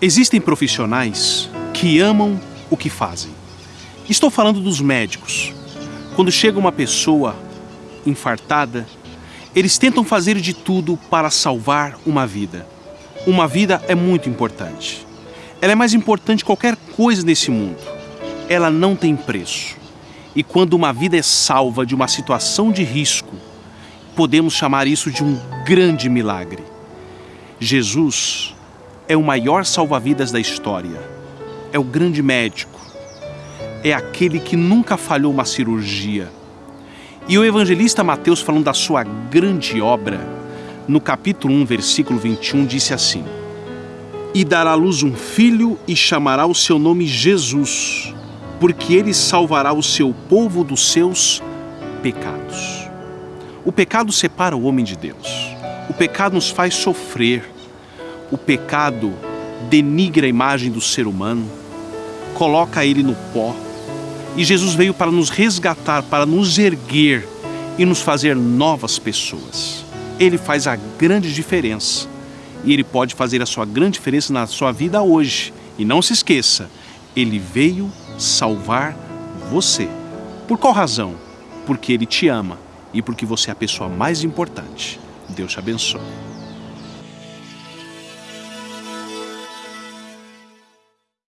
Existem profissionais que amam o que fazem. Estou falando dos médicos. Quando chega uma pessoa infartada, eles tentam fazer de tudo para salvar uma vida. Uma vida é muito importante. Ela é mais importante que qualquer coisa nesse mundo. Ela não tem preço. E quando uma vida é salva de uma situação de risco, podemos chamar isso de um grande milagre. Jesus é o maior salva-vidas da história. É o grande médico. É aquele que nunca falhou uma cirurgia. E o evangelista Mateus, falando da sua grande obra, no capítulo 1, versículo 21, disse assim: E dará à luz um filho e chamará o seu nome Jesus, porque ele salvará o seu povo dos seus pecados. O pecado separa o homem de Deus. O pecado nos faz sofrer, o pecado denigra a imagem do ser humano, coloca ele no pó. E Jesus veio para nos resgatar, para nos erguer e nos fazer novas pessoas. Ele faz a grande diferença. E ele pode fazer a sua grande diferença na sua vida hoje. E não se esqueça, ele veio salvar você. Por qual razão? Porque ele te ama e porque você é a pessoa mais importante. Deus te abençoe.